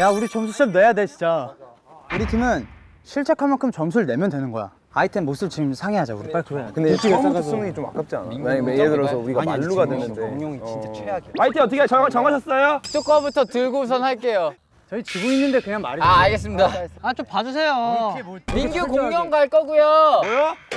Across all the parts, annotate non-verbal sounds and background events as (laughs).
야 우리 점수 좀 내야 돼 진짜. 우리 팀은 실책한 만큼 점수를 내면 되는 거야. 아이템 못 쓸 지금 상의하자 우리. 빨리 그래 근데 처음부터 쓰는 게 좀 아깝지 않아? 만약에 예를 들어서 우리가 만루가 되는데. 공룡이 진짜 최악이야. 화이팅! 어떻게 정, 정하셨어요? 뚜꺼부터 들고선 할게요. 저희 지고 있는데 그냥 말이 아 알겠습니다. 아 좀 봐주세요 민규 공룡 갈 거고요.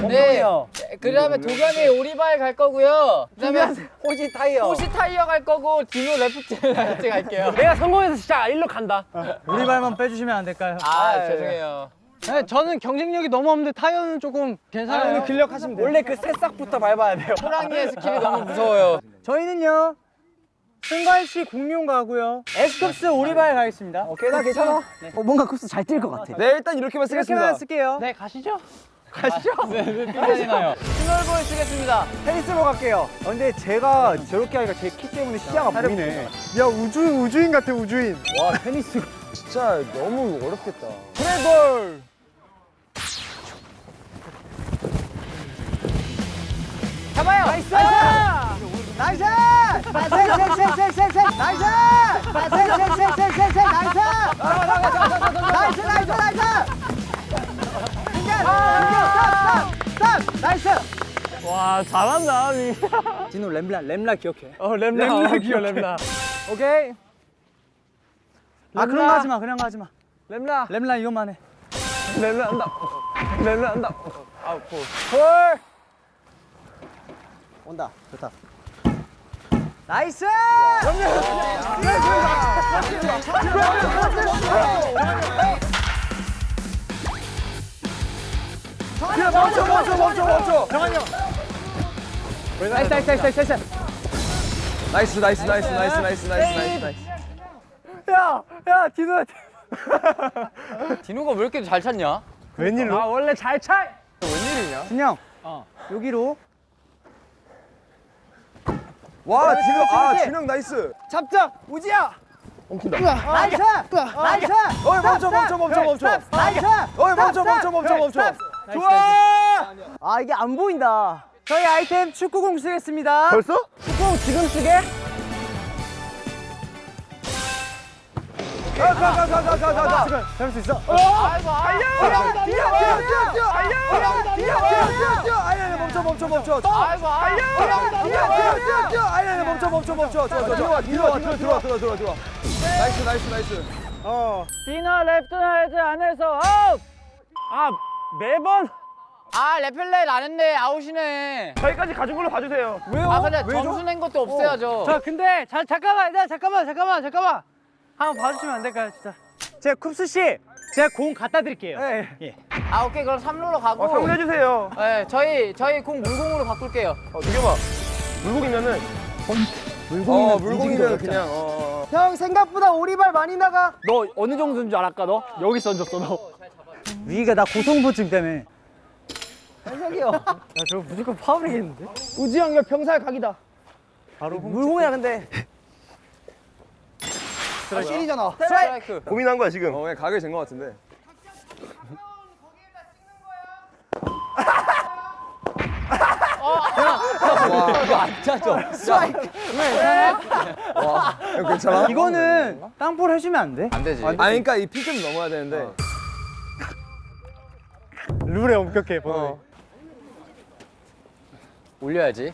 뭐요? 네. 그 다음에 도겸이 오리발 갈 거고요. 그 다음에 호시 타이어 호시 타이어 갈 거고 디노 레프트 레프트 (laughs) 갈게요. 내가 성공해서 진짜 일로 간다. 우리 발만 빼주시면 안 될까요? 아 죄송해요. 네, 저는 경쟁력이 너무 없는데 타이어는 조금 괜찮아요 근력하시면 돼요. 원래 그 새싹부터 밟아야 돼요. 호랑이의 skill이 너무 무서워요. 저희는요 승관 씨 공룡 가고요 에스쿱스 오리발 가겠습니다 오케이 나 괜찮아 어, 뭔가 쿱스 잘 뛸 것 같아 네 일단 이렇게만 쓰겠습니다. 이렇게만 쓸게요 네 가시죠. 가시죠. 삐져나요. small ball 쓰겠습니다. 페이스로 갈게요 어, 근데 제가 저렇게 하니까 제 키 때문에 시야가 보이네 야 우주, 우주인 같아 우주인 와 테니스 진짜 너무 어렵겠다. 트래블 잡아요. Nice! Nice! Nice! Nice! 와 잘한다 민. 진우 램라 램라 기억해. 어 렘라 렘라 귀여 렘라. 오케이. 아 그런 거 하지 마. 거 하지 마. 렘라 램라 이것만 해. 렘라 한다. 렘라 한다. 아우 고. 헐. 온다. 좋다. 나이스! 야 멈춰 멈춰 멈춰 멈춰. Nice nice nice nice. Nice nice nice nice nice nice nice nice. 야, 야, 디노야. 디노가 왜 이렇게 잘 찾냐? 웬일로? 아 원래 잘 차. 진영. 여기로 와 진영 아 진영 nice. 잡자. 우지야. 엉킨다. Nice! Nice! 어이 멈춰 멈춰 멈춰 멈춰. Nice! 어이 멈춰 멈춰 멈춰 멈춰. 좋아! 아, 이게 안 보인다. 저희 아이템 축구공 쓰겠습니다. 벌써? 축구공 지금 쓰게? 가가가가가가. 잡을 수 있어? 아이고 뛰어 아이고 뛰어 뛰어 뛰어. 뛰어 뛰어 뛰어. 아니 아니 멈춰 멈춰 멈춰. 아이고 아이고 뛰어 뛰어 뛰어 뛰어. 아니 아니 멈춰 멈춰 멈춰. 들어와 들어와 들어와 들어와 들어와 들어와 들어와. 나이스 나이스 나이스. 디너 랩트 헤드 안에서 아웃. 아 매번 아 레펠레 안 했네 아웃이네. 저희까지 가진 걸로 봐주세요. 왜요? 아 근데 점수 낸 것도 없애야죠. 자, 근데 자, 잠깐만, 야, 잠깐만, 잠깐만, 잠깐만. 한번 봐주시면 안 될까요, 진짜? 제가 쿱스 씨, 제가 공 갖다 드릴게요. 예. 아 오케이 그럼 3루로 가고. 어 성공해주세요. 네 저희 저희 공 물공으로 바꿀게요. 어 두개봐. 물고기면은 어 물공이면 그냥 어. 형 생각보다 오리발 많이 나가. 너 어느 정도인 줄 알았까 너? 여기 던졌어 너. 위기가 나 고성부증 때문에. 현석이 형. (laughs) 야, 저거 무조건 파울이겠는데? 우지 형이 병살 각이다. 바로 물공이야, 근데. 실이잖아. 스트라이크. 고민한 거야 지금. 어 그냥 가게 된것 같은데. 와 이거 안 차죠? 스트라이크. 와 이거 괜찮아? 이거는 땅볼 해주면 안 돼? 안 되지. 아 그러니까 이 피 좀 넘어야 되는데. 룰에 엄격해, 번호. 어. 올려야지.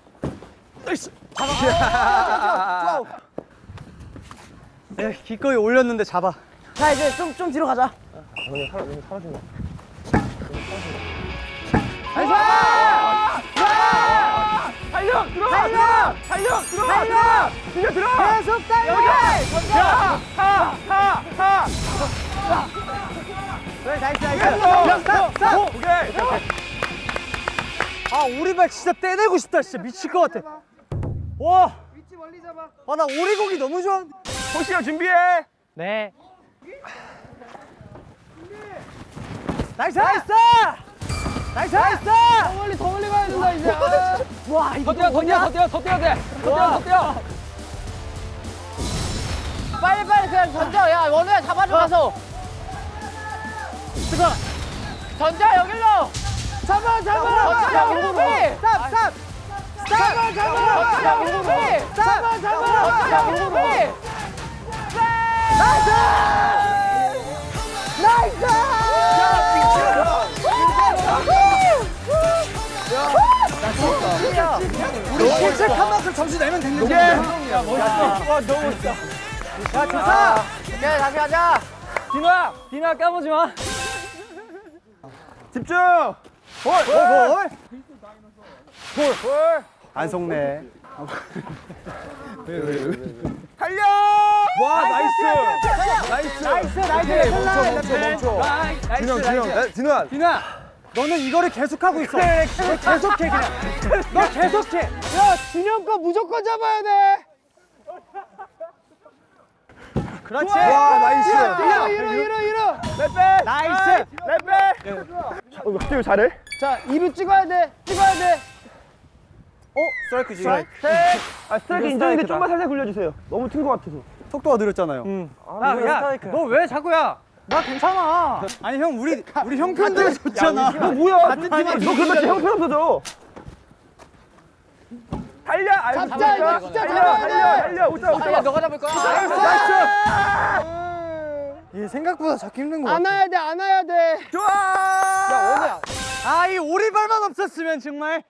야, 기꺼이 올렸는데 잡아. 자, 이제 좀, 좀 뒤로 가자. 달려 들어. 달려 달려 들어. 달려. 들려 들어. 계속 달려! 하하 하. 그래, nice, nice. 야, stop, stop! 오케이. 아, 오리발 진짜 떼내고 싶다. 진짜 미칠 것 같아. 와! 아, 나 오리고기 너무 좋아. 호시야 준비해. 네. Nice! Nice! Nice! Nice! 더 멀리, 더 멀리 가야 된다, 이제. 와, 이거 더 뛰어 더 뛰어 더 뛰어 더 뛰어야 돼. 더 뛰어 더 뛰어. 빨리 빨리 그냥 던져. 야 원우야 잡아줘 가서. 뜨거! 던져 여기로. 잡아, 잡아! 던져 여기로. Stop, stop! 잡아, 잡아! 던져 여기로. 잡아, 잡아! 던져 여기로. 우리 실책한 만큼 점수 내면 되는 거야. 야, 멋있어. 와, 너무 멋있다. 야, 좋다. 오케이 다시 가자. 디노야, 디노야 까보지 마. 집중. 볼, 볼. 안 속네. (laughs) 달려. 와 nice. Nice. Nice, nice. 멈춰, 멈춰, 멈춰. Nice, 진영, 진영. 야, 진우야. 디노야, 너는 이거를 계속하고 있어. 그래, 너 계속해, 그냥. (laughs) 너 계속해. 야, 준영 거 무조건 잡아야 돼. 그렇지. 와, nice. 이러, 이러, 이러, 이러. 렛백. Nice. 렛백. 어, 갑자기 잘해? 자, 이루 찍어야 돼. 찍어야 돼. 어? 스트라이크지. 스트라이크. 아 스트라이크 (laughs) 인정인데 좀만 살살 굴려주세요. 너무 튄것 같아서. 속도가 느렸잖아요. 야, 야, 너 왜 자꾸야? 나 괜찮아. 아니 형 우리 우리 형편들 좋잖아. 너 뭐야? 같은 팀너 그러다 제 형편 없어져. 달려. 아유, 잡자, 진짜. 이거 진짜 달려, 달려, 돼. 달려. 못 잡아, 못 야. 너가 잡을 거야. 이 생각보다 잡기 힘든 거 같아. 안아야 돼 안아야 돼. 좋아. 아, 이 오리발만 없었으면 정말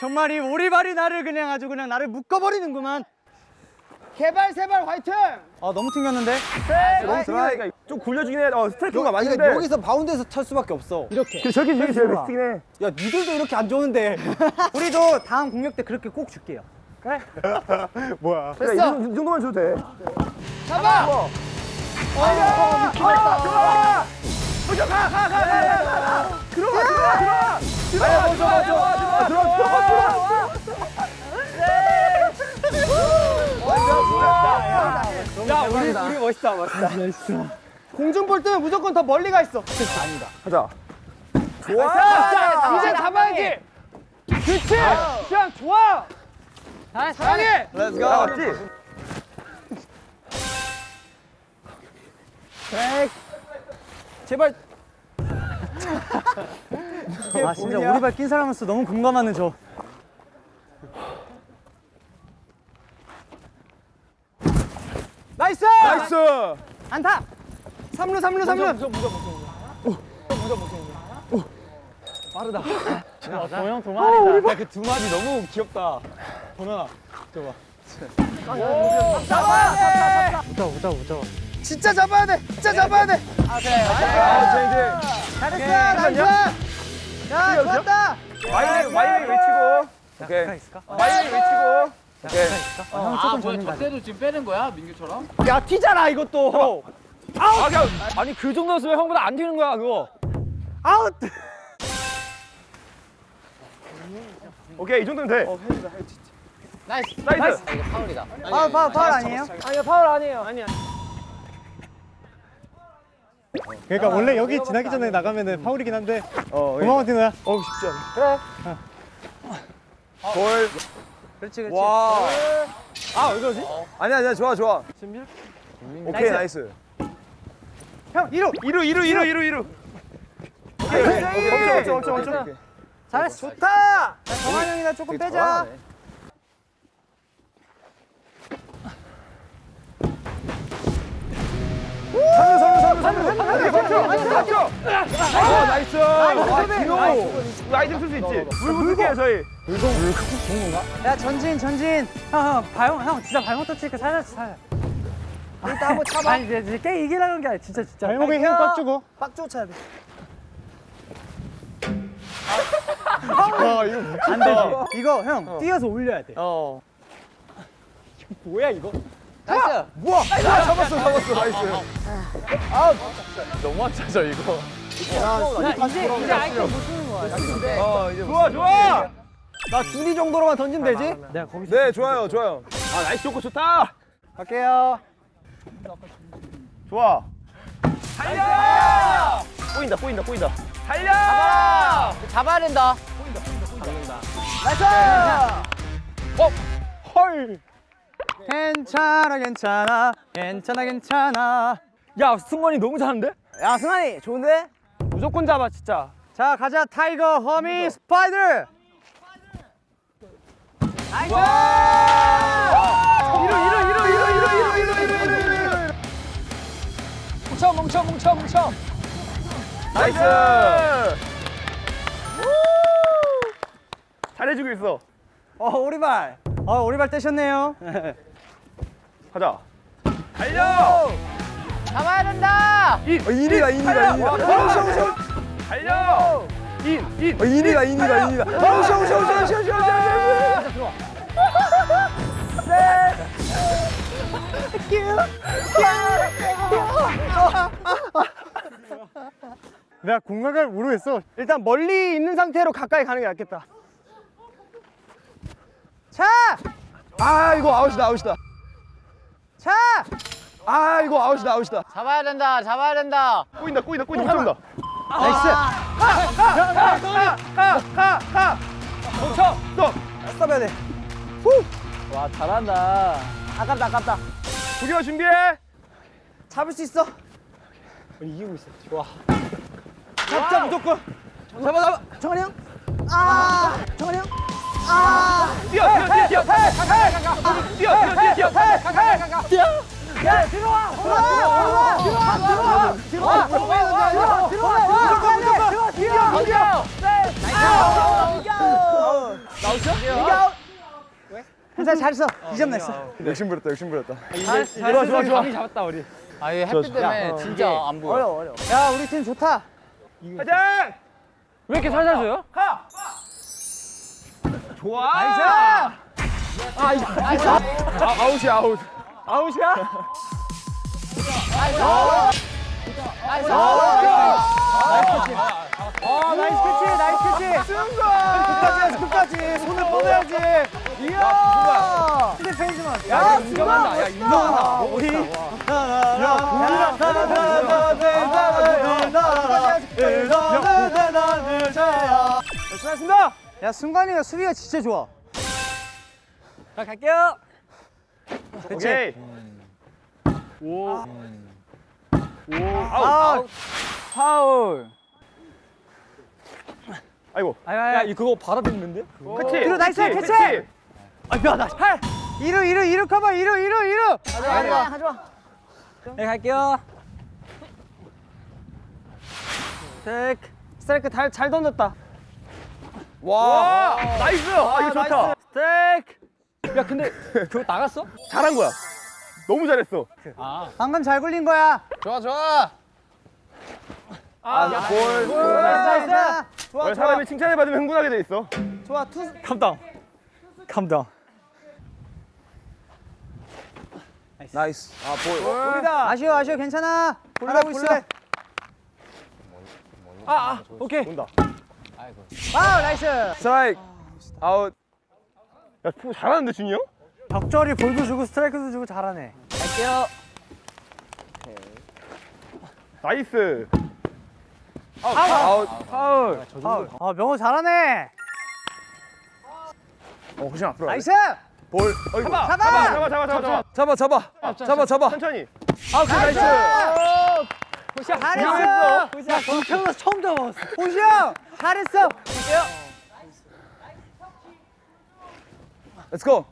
정말 이 오리발이 나를 그냥 아주 그냥 나를 묶어버리는구만. 개발 세발 화이팅! 아 너무 튕겼는데. 너무 스트라이크가 좀 굴려주긴 해. 어, 스트라이크가 맞는데. 그러니까 여기서 바운드에서 찰 수밖에 없어. 이렇게. 그 저기 저기 제일 베스트긴 해. 야, 니들도 이렇게 안 좋은데. (laughs) 우리도 다음 공격 때 그렇게 꼭 줄게요. 그래, (laughs) 이, 정도- 이 정도만 줘도 돼. 잡아! 어, 어, 좋아. 좋아. 무조 건 가, 가, 가, 가, 가, 가. 들어와, 들어와, 들어와. 들어와, 들어와, 들어와, 들어와, 들어와, 들어와. 야, 우리 우리 멋있다, 멋있다. 멋있어. 공중 볼 때는 무조건 더 멀리 가 있어. 가자. 좋아. 자, 이제 잡아야지. 그렇지. 그냥 좋아. 사랑해. Let's 나왔지? 제발. 아 진짜 오리발 낀 사람으로서 너무 공감하는 저. Nice! Nice. 안타. 3루 3루 3루. 빠르다. 도영 두 마리다. 야, 그 두 마디 너무 귀엽다. 보면아. 잡아! 못 잡아 못 잡아 못 잡아. 진짜 잡아야 돼. 진짜 잡아야 돼. 아, 자, 이제. 잘했어. Nice. 야, 좋았다. 와이리, 와이리 외치고. 오케이. 있을까? 와이리 외치고. 오케이. 형 조금 젖는다. 도 지금 빼는 거야 민규처럼? 야, 튀잖아 이것도. 아, 그냥, 아니, 그 정도였으면 형보다 안 튀는 거야, 그거. 아웃. (laughs) 오케이, 이 정도면 돼. Nice. Nice. 이거 파울이다. 파울 파울 파울 아니에요? 아니요 파울 아니에요. 아니야. 그러니까 원래 여기 지나기 전에 나가면은 파울이긴 한데 어, 고마워 디노야 어, 쉽지 않아. 골. 그렇지 그렇지. 와. 아, 왜 그러지? 아니야, 아니야, 좋아, 좋아. 오케이, nice. 형, 1루. 이루, 이루, 이루, 이루, 이루. 오케이, 오케이. 멈춰, 멈춰, 멈춰, 멈춰. 잘했어. 좋다. 야, 정한 형이나 조금 빼자. 삼루, 삼루, 삼루. 오케이, 멈춰, 멈춰. 어, nice. 와, 디노. 아이템 쓸 수 있지. 물 부을게요, 저희. 야, 전진, 전진. 형, 형, 발, 형, 진짜 발목 터치니까 살살, 살살. 일단 한번 차봐. 아니, 이제, 이제 게임 이기려는 게 아니라 진짜, 진짜. 발목에 힘꽉 주고 빡 쫓아야 돼. 와 이거 안 되지. 이거, 형, 뛰어서 올려야 돼. 어. 뭐야, 이거? Nice. 아, 잡았어, 잡았어, nice. 너무 짜져, 이거. 야, 이제, 이제 아이템 못 쓰는 거야. 어, 이제 좋아, 좋아. 나 둘이 정도로만 던지면 되지? 내가 거기서. 네, 좋아요, 좋아요. 아, nice 좋고 좋다. 갈게요. 좋아. 달려! 보인다, 보인다, 보인다. 달려! 잡아야 된다. 어? 헐. 괜찮아, 괜찮아. 괜찮아, 괜찮아. 야, 승관이 너무 잘하는데? 야, 승환이, 좋은데? 무조건 잡아, 진짜. 자, 가자, tiger, 허미, spider! Nice! 이루, 이루, 이루, 이루, 이루, 이루, 이루, 이루, 이루, 이루. 뭉쳐 뭉쳐 뭉쳐. Nice. 잘해주고 있어. 어 오리발. 어 오리발 떼셨네요. 가자. 달려. 잡아야 된다. In. 어, in이다, in이다. in이다. 와, 오셔, 오셔. 달려. In. In. 어, in이다, in이다, in이다. 오셔, 오셔, 오셔, 오셔, 오셔, 오셔. 내가 공간을 모르겠어. 일단 멀리 있는 상태로 가까이 가는 게 낫겠다. 차! 아, 이거 아웃이다, 아웃이다. 차! 아, 이거 아웃이다, 아웃이다. 잡아야 된다. 잡아야 된다. 꼬인다, 꼬인다, 꼬인다. 못 잡는다. Nice! 가가가가가 멈춰 스톱 스톱해야 돼. 와 잘한다. 아깝다, 아깝다. 두개와 준비해 잡을 수 있어. 이기고 있어. 좋아. 잡자, 무조건. 잡아, 잡아. 정한이 형. 아, 정한이 형. 아. 뛰어 뛰어 뛰어 뛰어 뛰어 뛰어 뛰어 뛰어 뛰어 야, 들어와. 들어와. 들어와. 들어와. 들어와. 들어와. 들어와. 들어와. 들어와. 들어와. 들어와. 던져. 이겨. 괜찮아, 잘했어. 이점 냈어. 욕심 부렸다, 욕심 부렸다. 좋아, 좋아, 좋아. 아이 햇빛 때문에 진짜 안 보여. 어려워, 어려워. 야, 우리 팀 좋다. 가자 왜 이렇게 살살 줘요? 가 좋아 nice. 아, 아웃이야, 아웃. 아웃이야? 어, nice catch, nice catch. 끝까지 해야지, 끝까지. 손을 뻗어야지. 이야. 근데 페이지만. 야, 인정한다. 야, 인정한다. 우리. 야, 우리랑 수고하셨습니다. 야, 승관이가 수비가 진짜 좋아. 자, 갈게요. 오케이 아웃. 파울. 아이고 야, 이 그거 받아듣는데? 그치 뒤로 nice, 그치, catch! 그치. 아, 야, 나 팔. 이루, 이루, 이루 커버, 이루, 이루, 이루. 마, 하지 마. 네, 갈게요. 스트라이크. 스트라이크 잘, 잘 던졌다. 와 nice 아 이거 좋다 스트라이크. 야, 근데 그거 나갔어? 잘한 거야 너무 잘했어 방금 잘 굴린 거야. 좋아 좋아. 아, 볼. Nice, nice. 좋아, 원래 좋아. 사람이 칭찬을 받으면 흥분하게 돼 있어 좋아, two. Calm down. Calm down. Nice. 아, 볼. 볼이다. 아쉬워, 아쉬워, 괜찮아. 잘하고 있어. 아, 아, 오케이. 온다 아, nice. 스트라이크. 아웃. 야 푸, 잘하는데 준이 형? 적절히 볼도 주고 스트라이크도 주고 잘하네. 갈게요. Nice 아웃. 파울. 파울. 아, 명호 잘하네. 어, 훨씬 앞으로. Nice. 볼. 어이구. 잡아 잡아! 잡아 잡아 잡아 잡아 잡아, 잡아. 잡아, 잡아. 천천히 아웃, nice. 잘했어. 야, 태어나서 처음 잡았어. 호시 형, 잘했어. Let's go.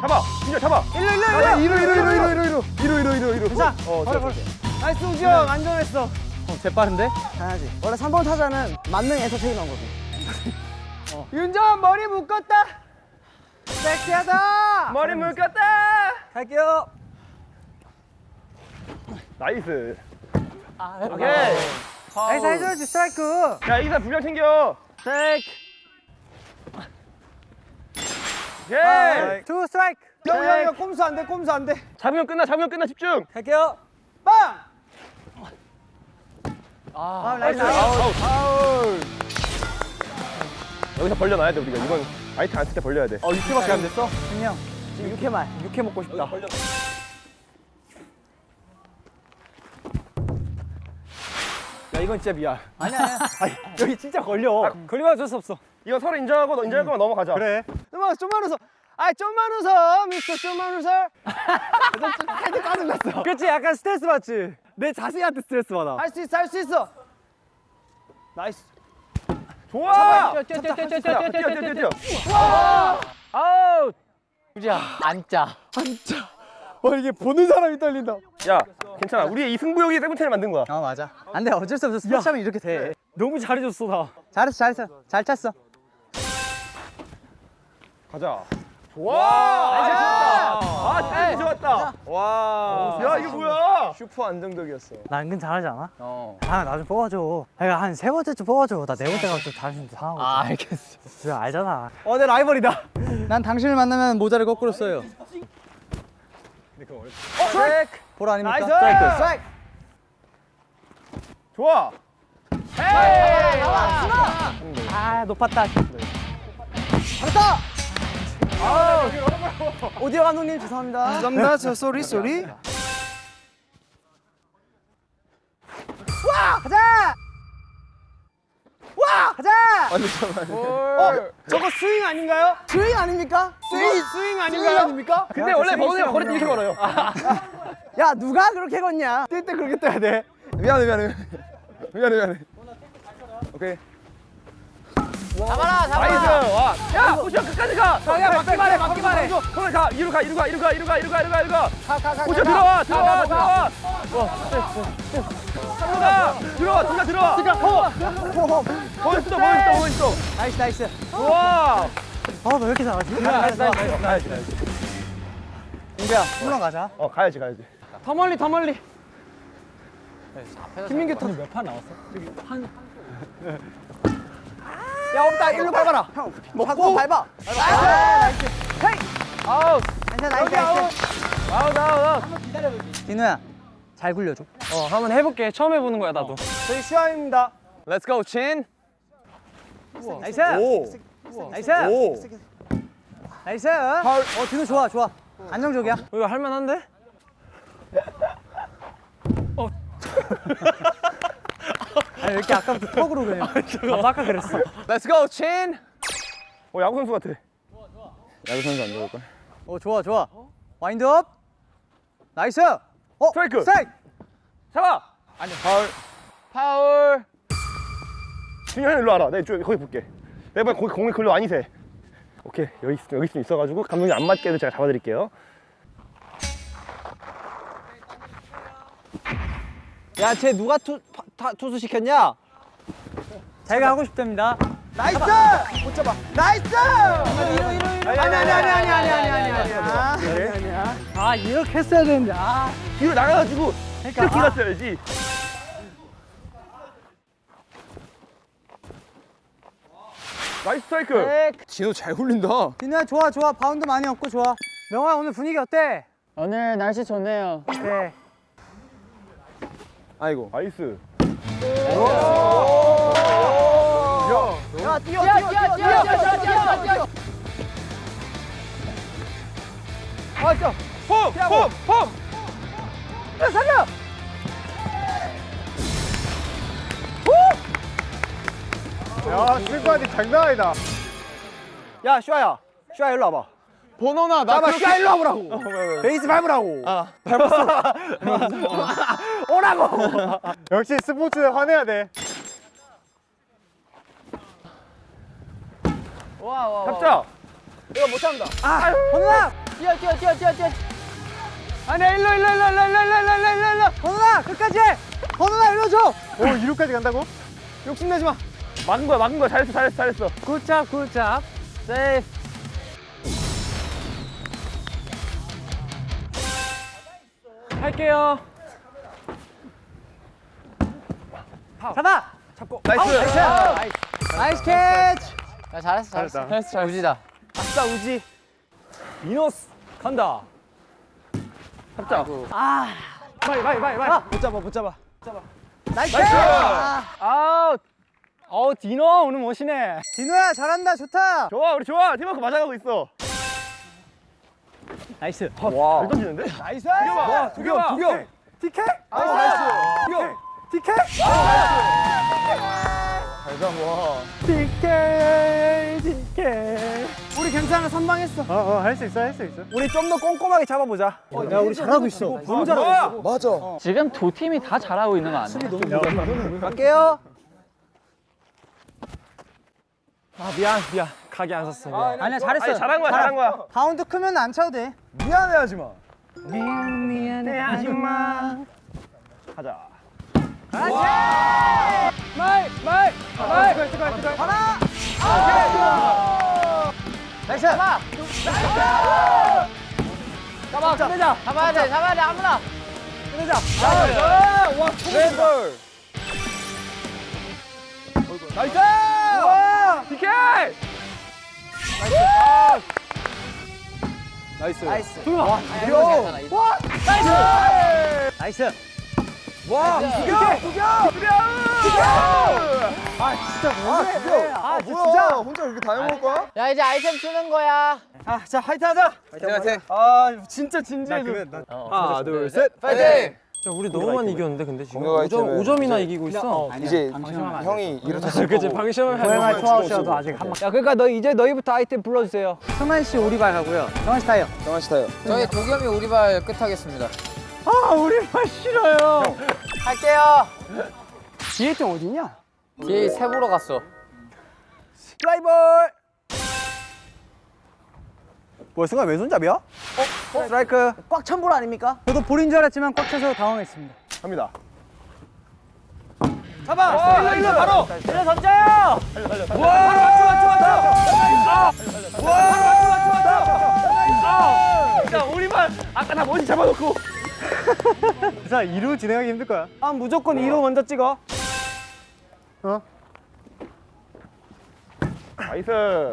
잡아 준이야 잡아 일로, 일로, 아, 일로. 이루, 이루, 이루, 이루. 이루, 이루, 이루, 이루. 자, 어, 바로, 바로. Nice 우지 형, 안정했어. 어, 재빠른데? 당연하지. 원래 3번 타자는 만능 엔터테이너거든. (laughs) 어. 윤정 머리 묶었다. 섹시하다. 머리 묶었다 갈게요. Nice 오케이. Nice 해줘야지 스트라이크. 야 이기사 분량 챙겨 스트라이크. 오케이 two 스트라이크. 형, 형, 형, 꼼수 안 돼, 꼼수 안 돼. 잡으면 끝나 잡으면 끝나 집중 갈게요. 빵! 아, nice. 아웃 아웃 여기서 벌려놔야 돼 우리가 이건 아이템 안쓸 때 벌려야 돼 어, 6회밖에 안 됐어? 분명. 지금 6회만. 6회 먹고 싶다. 야, 이건 진짜 미안. 아니야, 아니야. (laughs) 여기 진짜 걸려. 걸리면 어쩔 수 없어. 이거 서로 인정하고 너 인정할 거면 넘어가자 그래. 좀만, 좀만 웃어. 아, 좀만 웃어. 미스터 좀만 웃어. (laughs) 헤드 까질났어. 그치, 약간 스트레스 받지? 내 자세한테 스트레스 받아. 할 수 있어, 할 수 있어. Nice. 좋아 뛰어 뛰어 뛰어 뛰어 뛰어 뛰어 뛰어 뛰어 아웃. 우지야 앉자. 와, 이게 보는 사람이 떨린다. 야 괜찮아. 우리의 이 승부욕이 세븐틴을 만든 거야. 아 맞아. 안돼 어쩔 수 없어. 스포츠 하면 이렇게 돼. 너무 잘해줬어 나. 잘했어 잘했어. 잘 찼어. 가자. 와! 아, 진짜 좋았다. 와. 야, 이거 뭐야? 슈퍼 안정적이었어. 나 은근 잘하지 않아? 어. 아 나 좀 뽑아줘. 내가 한 세 번째쯤 뽑아줘. 나 네 번째 가면 좀 자존심 상하고. 아 알겠어. 그 알잖아. 어 내 라이벌이다. 난 당신을 만나면 모자를 거꾸로 써요. 스트라이크. 볼 아닙니까? Nice! 스트라이크. 스트라이크. 좋아. 아 높았다. 잘했다. 오디오 감독님 죄송합니다. 죄송합니다. 저 sorry sorry. 와 가자. 와 가자. 어, 저거 스윙 아닌가요? 스윙 아닙니까? 스윙 스윙 스윙 아닙니까? 근데 원래 버거는 거리 이렇게 걸어요. 야 누가 그렇게 걷냐? 뛸 때 그렇게 떠야 돼. 미안해 미안해. 미안해 미안해. 오케이. 잡아라 nice. 잡아라 와. 야, 포션 끝까지 가. 야, 막기만 해. 막기만 해. 손을 가. 이리로 가. 이리로 가. 이리로 가. 이리로 가. 이리로 가. 이리로 가. 이리로 가. 포션 들어와. 들어와. 들어와. 들어와. 들어와. 호. 거기 있어. 거기 있어. 거기 있어. Nice nice. 좋아. 아 너 왜 이렇게 잘하지? Nice. Nice. Nice. Nice. 민규야 물론 가자. 어, 가야지. 가야지. 더 멀리 더 멀리. 김민규 터 야 없다 일로 밟아라. 형 먹고 밟아. Nice. Hey. 아웃. Nice nice nice. 아웃. 아웃. 아웃. 디노야 잘 굴려줘. 어 한번 해볼게 처음 해보는 거야 나도 저희 시아입니다. Let's go, 찬. Nice. 오. Nice. 오. Nice. 어 디노 좋아 좋아. 안정적이야. 이거 할만한데? (laughs) (laughs) 아니 왜 이렇게 아까부터 턱으로 그냥. 나도 아까 그랬어. Let's go, 찬. 어, 야구 선수 같아. 야구 선수 안 좋을 걸. 어 좋아 좋아. 와인드업. Nice. 어 스트라이크. 스트라이크. 잡아. 아니, 파울. 파울. 준현 일로 와라. 내가 저 거기 볼게. 내가 거기 공이 글로 새. 오케이 여기 있, 여기 있- 있어가지고 감독님 안 맞게 해도 제가 잡아드릴게요. 야, 쟤 누가 투, 파- 타, 투수 시켰냐? 자기가 하고 싶답니다. Nice! 못 잡아. Nice! 이러, 이러, 이러. 아니, 아니, 아니, 아니, 아니, 아니, 아니, 아니, 아니, 아니, 아니. 아, 이렇게 했어야 되는데. 아. 뒤로 나가가지고 그러니까, 이렇게 아. 갔어야지. Nice 스트라이크. 디노 잘 굴린다. 디노야, 좋아, 좋아. 바운드 많이 없고 좋아. 명호야, 오늘 분위기 어때? 오늘 날씨 좋네요 네. 아이고. Nice. 야, 뛰어, 뛰어 뛰어 뛰어 뛰어 뛰어 뛰어 뛰어 아, 뛰어. 폼! 폼! 폼! 야, 살려! 야 승관이 장난 아니다. 야, 슈아야. 슈아, 일로 와봐. 번호나 나 봐봐, 슈아, 일로 와보라고. 어, 베이스 밟으라고. (laughs) 오라고. (laughs) 역시 스포츠 화내야 돼. 잡자. 건우아! 뛰어 뛰어 뛰어 뛰어 뛰어 아니야, 일로, 일로, 일로, 일로, 일로, 일로, 일로, 일로, 일로. 건우아, 끝까지! 건우아, 일로 줘! 오 이루까지 간다고? 욕심내지 마. 막은 거야, 막은 거야. 잘했어, 잘했어, 잘했어. 굿잡, 굿잡. 세이프. 할게요. 잡아! Nice. Nice catch! 야 잘했어 잘했어 잘했어 잘 우지다 아싸, 우지. 미노스 간다. 잡자. 빨리, 빨리, 빨리, 빨리. 못 잡아, 못 잡아. 잡아. Nice! Nice! 아웃! 어우, 디노 오늘 멋이네. 디노야, 잘한다, 좋다. 좋아, 우리 좋아. 팀워크 맞아가고 있어. Nice. 와. 잘 던지는데? Nice! 와, 두 개, 두 개. 티켓? Nice. Nice! 티켓? 잘 잡아. 티켓, 티켓. 우리 괜찮아, 선방했어. 어 어 할 수 있어 할 수 있어. 우리 좀 더 꼼꼼하게 잡아보자. 야, 우리 잘하고 있어. 너무 잘하고 있어. 맞아. 지금 두 팀이 다 잘하고 있는 거 아니야? 갈게요. 아, 미안, 미안. 각이 안 섰어. 미안. 아니야, 잘했어. 아니, 잘한 거야, 잘한 거야. 바운드 크면 안 차도 돼. 미안해 하지 마. 미안, 미안해, 하지 마. 가자. 마이 마이 마이 하나 나이스 잡아 잡아 끝내자 잡아야 돼, 잡아야 돼, 아무나. 끝내자 나이스 와 왼볼. 나이스 와 PK! Nice. Nice 와, 괜찮아, 이겨. 와 nice nice 와, 이겨. 이겨. 아 진짜 아, 뭐해 이겨. 아 아, 진짜 뭐야? 혼자 이렇게 다 해먹을 거야? 야, 이제 아이템 쓰는 거야. 아 자 화이팅 하자 화이팅, 화이팅. 아 진짜 진지해 그러면 나 하나, 둘, 셋. 파이팅! 우리 너무 많이 이겼는데 근데 지금? 공격 5점, 아이템은 5점이나 이기고 있어. 이제 형이 이렇게 그치 방심을 고양이 투아웃이라도 아직 한번. 야 그러니까 너 이제 너희부터 아이템 불러주세요. 승환 씨 오리발 하고요. 정한 씨 타요 정한 씨 타요. 저희 도겸이 오리발 끝하겠습니다. 아 오리발 싫어요. 할게요. 좀 어딨냐? 뒤에 새 보러 갔어. 플라이볼 뭐야 승환 왼손잡이야? 어? 스트라이크 꽉 찬 볼 아닙니까? 저도 볼인 줄 알았지만 꽉 차서 당황했습니다 갑니다. 잡아! 일로 일로 바로! 일로 던져요! 와! 맞춰 맞춰 맞춰! 와! 맞춰 맞춰 자, 우리만 아까 다 머리 잡아놓고. 자 2루 진행하기 힘들 거야 아 무조건 2로 먼저 찍어 nice.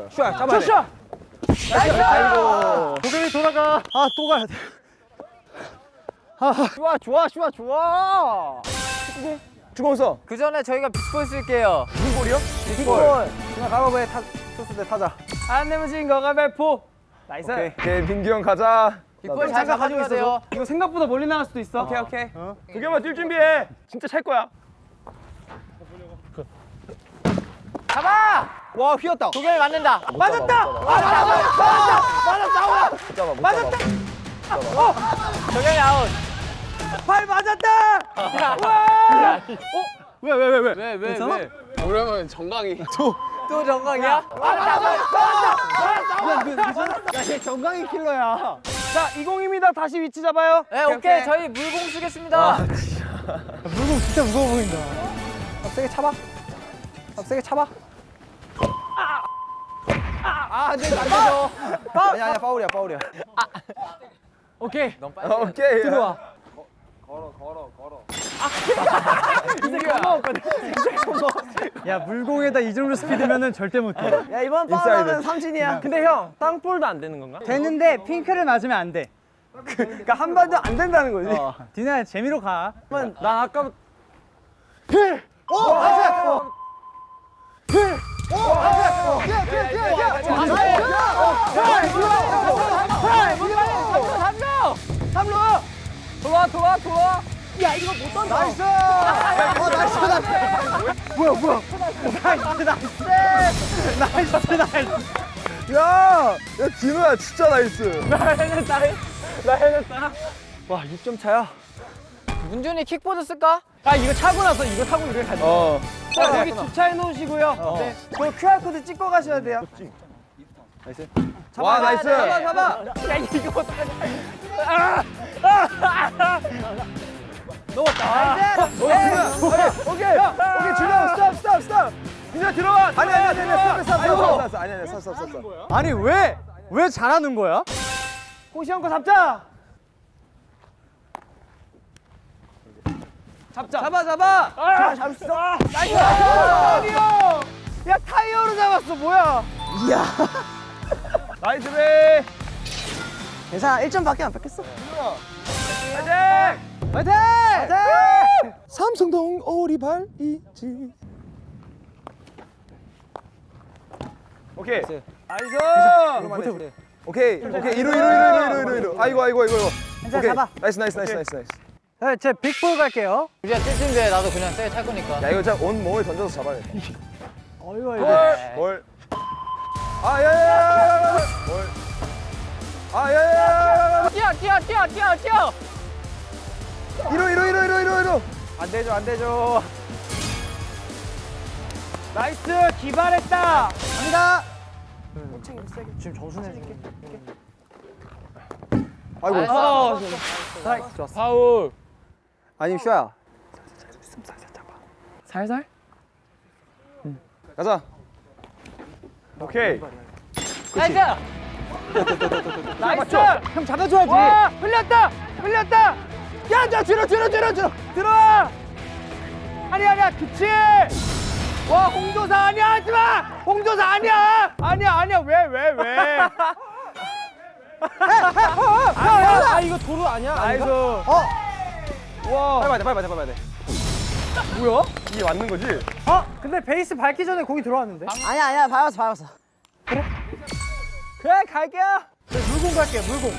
슈아, 잡아야 돼. 샷! 아이고. 도겸이 돌아가 아 또 가야 돼 좋아 좋아 좋아 좋아 주공서. 그 전에 저희가 big ball 쓸게요. big ball 승환 가위바위보에 타 투수 대 타자 안 내면 진 거 가위바위보 nice 오케이, 민규 형 가자. big ball 잘 잠깐 가지고 있어서 돼요. 이거 생각보다 멀리 나갈 수도 있어 오케이 오케이 두개만 뛸 준비해. 진짜 찰 거야. 잡아! 와 휘었다. 도겸이 맞는다. 맞았다! 맞았다! 맞았다! 붙잡아, 맞았다. 도겸이 아웃. 발 맞았다! 왜왜 왜 왜? 왜, 왜, 괜찮아? 왜? 그러면 정강이. 또, 또 정강이야? 야얘 정강이 킬러야. 자 20입니다. 다시 위치 잡아요. 네, 오케이. 저희 물공 쓰겠습니다. 물공 진짜 무거워 보인다. 아, 세게 차봐. 아, 세게 차봐 아, 안 돼, 안 되죠. 아니, 아니야, 파울이야, 파울이야. 오케이. 너무 빨리. 오케이. 들어와. (laughs) 야. 물공에다 이 정도 스피드면은 절대 못 해. 야 이번. 파울하면 삼진이야. 근데 형 땅볼도 안 되는 건가? 되는데 핑크를 맞으면 안 돼. 그러니까 한 번도 안 된다는 거지. 디나 재미로 가. 나 아까 돌아 돌아 돌아 야 이거 못 던져 nice 어 nice nice 뭐야 뭐야 nice nice nice nice 야, 야, 디노야, 진짜 nice. 나 해냈다 나 해냈다 와 6점 차야 문준이 킥보드 쓸까? 아 이거 차고 나서 이거 타고 이렇게 가자 어. 자 여기 주차해 놓으시고요. 네. 그 QR코드 찍고 가셔야 돼요. 와, nice. 잡아 잡아 야 이거 어떡하지 넘었다. nice 오케이, 오케이, 오케이, 준영, stop, stop, stop. 민준아 들어와. 아니, 아니, 아니, 아니, stop, stop, stop, 아니, 아니, stop, stop, stop. 아니 왜? 왜 잘하는 거야? 호시 형거 잡자 잡자. 잡아 잡아. 아, 잡았어. nice. 아니요 야 타이어로 잡았어. 뭐야? (laughs) nice 베. 괜찮아 1점밖에 안 뺏겼어. 화이팅! 화이팅! 화이팅! 삼성동 오리발 이지. 오케이. nice! 오케이, 오케이, 이루, 이루, 이루, 이루, 이루, 이루. 아이고, 아이고, 아이고. 괜찮아. 잡아. nice, nice, nice, nice, nice. 네, 제 big ball 갈게요 우리가 뛸 준비해. 나도 그냥 세게 찰 거니까. 야, 이거 진짜 온 몸을 던져서 잡아야 돼. 어이구 어이구 뭘? 아, 야, 야, 야, 야, 야. 뭘? 아, 야, 야, 야, 야, 뛰어, 뛰어, 뛰어, 뛰어, 뛰어. 야. 이루, 이루, 이루, 이루, 이루, 이루. 안 되죠 안 되죠 nice 기발했다 갑니다 지금 점수 내줄게 아이고. 어, 좋았어. 파울. 아니 슈야 살살? 가자. 오케이. nice! (laughs) nice. 형 잡아줘야지. 와, 흘렸다! 흘렸다! 야, 저 뒤로, 뒤로, 뒤로, 뒤로. 들어와. 아니야, 아니야. 그치. 와, 홍조사 아니야. 하지 마. 홍조사 아니야. 아니야, 아니야. 왜, 왜, 왜. (laughs) 아 이거 도로 아니야? nice. 아닌가? 와. 빨리 봐야 돼, 빨리 봐야 돼, 빨리 봐야 돼. 뭐야? 이게 맞는 거지? 어? 근데 베이스 밟기 전에 공이 들어왔는데? 아니야, 아니야. 밟았어, 밟았어. 그래? 그래, 갈게요. 네, 물공 갈게요 물공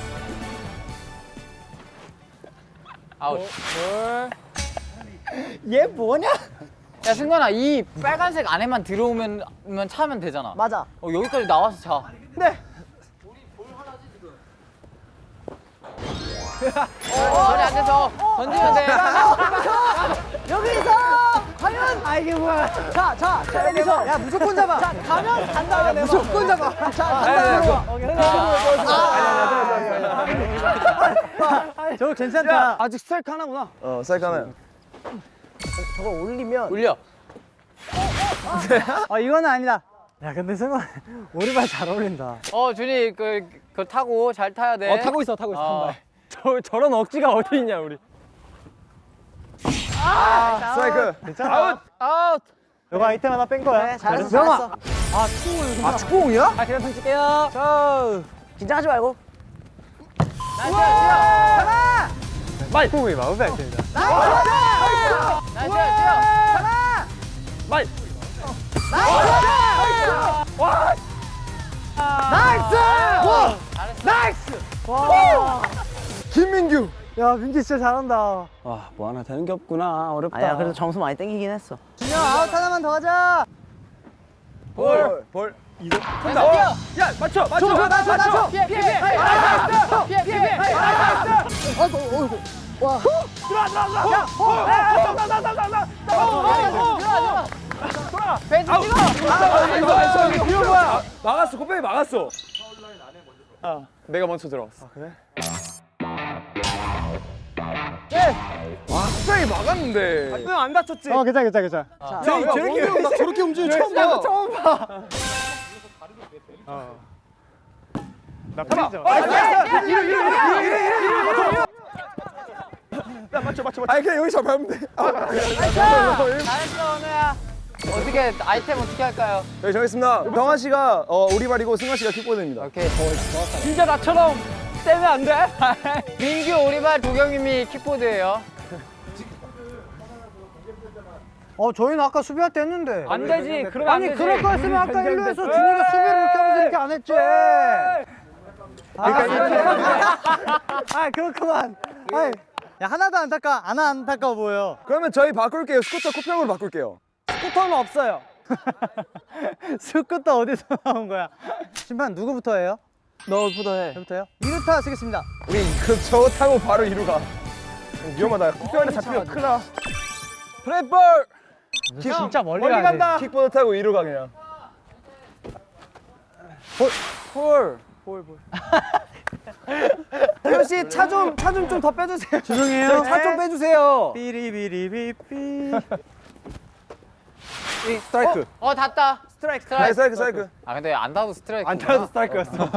아웃. 얘 뭐냐? 야, 승관아, 이 빨간색 안에만 들어오면 면 차면 되잖아. 맞아. 어, 여기까지 나와서 차. 네. 어, 자리 앉아서 던지면 돼. 여기서 과연 아 이게 뭐야? 자, 자, 자 여기서 야 무조건 잡아. 자, 가면 간다. 야, 무조건 잡아. 자, 간다. 저거 괜찮다 아직 스트라이크 하나구나. 어, 사이크 하나야. 저거 올리면 올려. 아 이거는 아니다 야 근데 승관 (laughs) 오리발 잘 어울린다 어, 준이, 그, 그 타고 잘 타야 돼. 어 타고 있어, 타고 있어. 어. 한 발. 저 저런 억지가 어디 있냐 우리. 스트라이크. 아웃 아웃! 이거 아이템 하나 뺀 거야 잘했어, 잘했어. 아, 축구공이야? 아 그냥 던질게요. 저. 긴장하지 말고. 마이 공이 마우스 아이템이다 nice, 뛰어! nice! 와! nice! 와! 김민규. 야 민규 진짜 잘한다 와뭐 하나 되는 게 없구나 어렵다. 아니야, 그래도 점수 많이 땡기긴 했어. 준영 아웃 하나만 더 하자. 볼. 볼. nice, 뛰어! 야, 맞춰, 맞춰. 맞춰, 맞춰, 맞춰. 피해, 피해, 피해! 피해, 피해, 피해! 아이고, 어이구. 와. 배좀 찍어! 이거 뭐야? 막았어, 코페이 막았어. 내가 먼저 들어왔어. 와, 코페이 막았는데. 안 다쳤지? 어 괜찮아 괜찮아 괜찮아 자, 저렇게 나 저렇게 움직이는 처음 봐. 처음 봐. 나 프리죠 야, 맞춰, 맞춰, 맞춰. 아니 그냥 여기서 밟으면 돼. 잘했어, 은우야. 어떻게, 아이템 어떻게 할까요? 여기 정했습니다. 병환 씨가 어, 오리발이고 승관 씨가 킥보드입니다. 오케이. 진짜 나처럼 떼면 안 돼? (laughs) 민규 오리발 도경님이 킥보드예요. 어 저희는 아까 수비할 때 했는데 안 되지. 그러면 안 아니 되지. 그럴 거였으면 아까 일루에서 준이가 수비를 이렇게 하면서 이렇게 안 했지 아 그렇구만 아이, 야 하나도 안 닦아 안 안타까워 보여 그러면 저희 바꿀게요. 스쿠터 코평으로 바꿀게요. 스쿠터는 없어요. (laughs) 스쿠터 어디서 나온 거야 심판 누구부터 해요? 너부터 해. 저부터요? 이루타 쓰겠습니다 우리 그 저거 타고 바로 이루 가. 위험하다. 코뼈 안에 잡히면 큰일 나. 플랫볼. 진짜 멀리, 멀리. 간다. 킥보드 타고 이루 가 그냥. 볼. 태효 씨, (laughs) 차 좀, 차 좀 좀 더 빼주세요. 죄송해요 차 좀 빼주세요. 삐리비리비삐 스트라이크. 어, 닿다. 스트라이크, 스트라이크. 스트라이크 스트라이크. 아, 근데 안 닿아도 스트라이크. 안 타도 스트라이크였어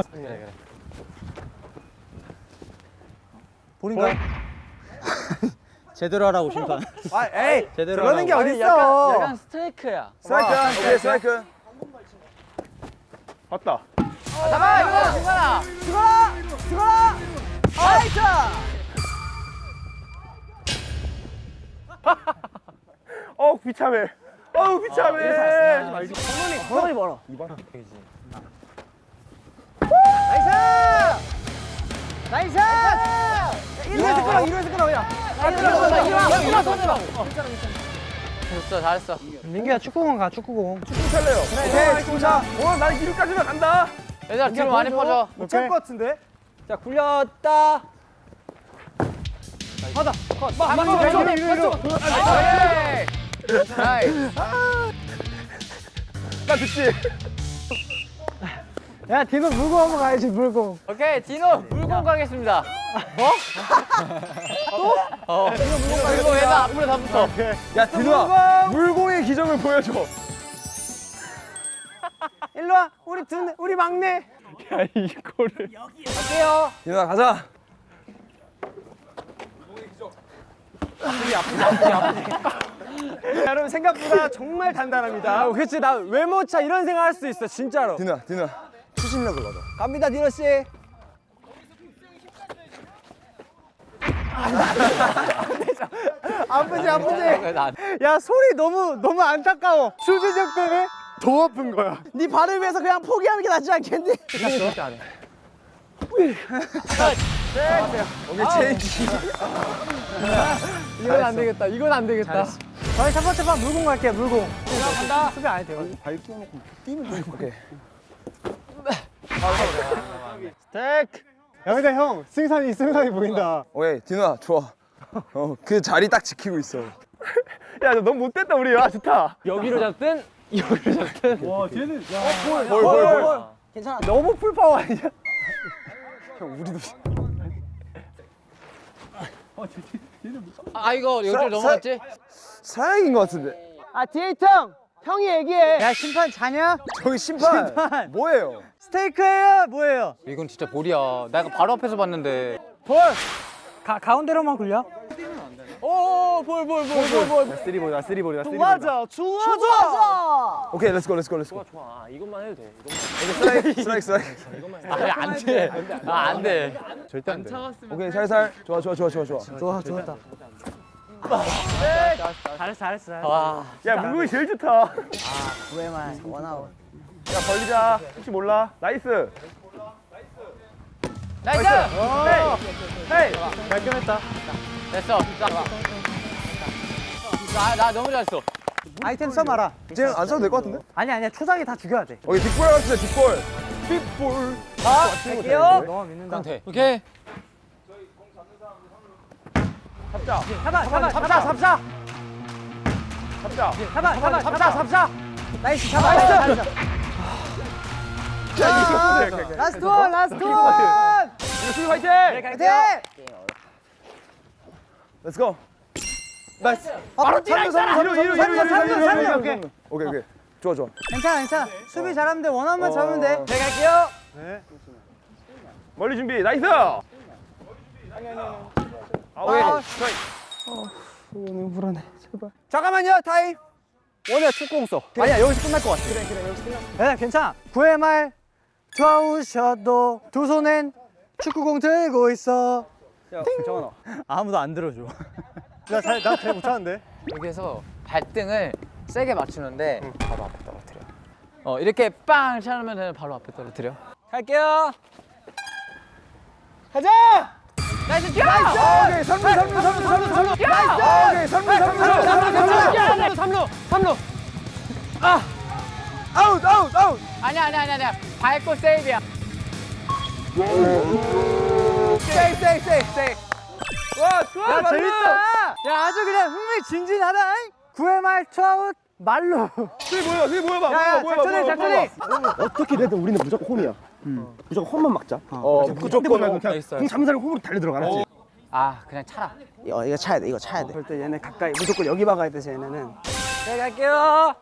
볼인가요? 제대로 하라고 심판 아, 에이. (laughs) 제대로 그러는 게 하라고. 어딨어. 약간 스트라이크야. 스트라이크. 오케이 스트라이크. 맞다. 잡아, 이거 승관아. 죽어라! 죽어라! nice! (laughs) 어, 비참해. 어우, 비참해. 성원이 멀어. nice! nice! 이루에서 끌어, 이루에서 끌어, 그냥. 됐어, 잘했어. 민규야 축구공 가 축구공 축구 찰래요. 오케이 축구 차. 어, 난 이루까지만 간다. 얘들아, 뒤로 많이 퍼져. 못찰 것 같은데? 자 굴렸다. 한번 더, 이루 이루 이루 나이스. 나 듣지? 야 디노 물고 한번 가야지 물고 오케이, 디노 물건 가겠습니다. 뭐? 또? 어. 디노 물건 가겠습니다. 얘들 앞으로 다 붙어. 야 물공이 최고의 기적을 보여줘. 일로 와. 우리 두 우리 막내. 야 이거를. 디누아 가자. 여러분 생각보다 정말 단단합니다. 아, 그치 나 외모차 이런 생각 할 수 있어 진짜로. 디누아 디누아 추진력을 가져. 갑니다 디노 씨. 아프지 아프지. 나야 소리 너무 너무 안타까워. 수비적 때문에 더 아픈 거야. 네 발을 위해서 그냥 포기하는 게 낫지 않겠니? 오케이 체인지. 이건 안 되겠다. 이건 안 되겠다. 저희 첫 번째 판 물공 갈게요 물공. 간다. 수비 안 해도 돼요. 오케이. 야 근데 형 승산이 승산이 보인다. 오케이 디누아 좋아. 어 그 자리 딱 지키고 있어. 야 너 너무 못됐다 우리. 아 좋다. 여기로 잡든 여기로 잡든. 볼볼볼 너무 풀파워 아니야? 아 이거 여기를 넘어갔지? 사양인 것 같은데. 아 뒤에 형 형이 얘기해. 야 심판 자냐? 저기 심판, 심판. 뭐예요? 스테이크예요 뭐예요? 이건 진짜 볼이야. 내가 바로 앞에서 봤는데. 가 가운데로만 굴려? 나 쓰리볼이다 쓰리볼이다 쓰리볼. 맞아 좋아 좋아. 오케이 let's go let's go let's go. 아 이것만 해도 돼. 오케이 스트라이크 스트라이크 스트라이크. 아안 돼. 아안 돼. 절대 안 돼. 오케이 살살. 좋아 좋아 좋아 좋아 좋아. 좋아 좋았다. 잘했어 잘했어. 와. 야 문국이 제일 좋다. 구회만 원아웃. 야 벌리자. 혹시 몰라. Nice. Nice. Hey. 발견했다. 됐어. 자. 나, 나 너무 잘했어. 아이템 써봐라. 이제 안 써도 될 것 같은데? 아니 아니야 초장에 다 죽여야 돼. 오케이 뒷볼 같은데 뒷볼. 뒷볼. 갈게요. 너무 믿는다. 오케이. 잡자. 잡아 잡아 잡자 잡자 잡자. 잡아 잡아 잡자 잡자. nice 잡아 nice. 야 이거 오케이, 오케이. last one last one. 수비 화이팅. 화이팅! Let's go. Nice. 바로 뛰라 있잖아. 이루 이루 삼루, 이루 삼루, 이루 오케이. 오케이 오케이. 좋아 좋아. 괜찮아 괜찮아. 수비 잘하면 돼. 원하면 어. 잡으면 돼. 네, 갈게요. 멀리 준비. 나이스. 아 오케이. 스트라이크. 잠깐만요 타임. 원래 축구공 써. 아니야 여기서 끝날 것 같아. 그래 그래 여기서 끝났어. 네 괜찮아. 9회 말 좌우셔도 두 손엔 축구공 들고 있어. 야 정원아. 아무도 안 들어줘. (laughs) 나잘나잘 못하는데. 여기서 발등을 세게 맞추는데 바로 앞에 떨어뜨려. 어 이렇게 빵 차면은 바로 앞에 떨어뜨려. 갈게요. 가자. Nice 뛰어! 오케이 삼루 삼루 삼루 삼루 삼루. 오케이 삼루 삼루 삼루. 삼루! 아웃 아웃 아웃. 아니야 아니야 아니야 아니야. 밟고 세이브야. 세이 세이 세이 세이. 와 좋아. 야 재밌다. 야 아주 그냥 흥미진진하다. 9회 말 투아웃 만루. 수비 모여. 수비 모여봐. 야, 모여봐, 작전해, 작전해. 어떻게 되든 우리는 무조건 홈이야. 무조건 홈만 막자. 어, 무조건 말고 그냥 공 잡는 사람이 홈으로 달려 들어가. 알았지? 아 그냥 차라. 이거 이거 차야 돼 이거 차야 돼 절대 얘네 가까이 무조건 여기 박아야 돼 쟤네는. 네 갈게요.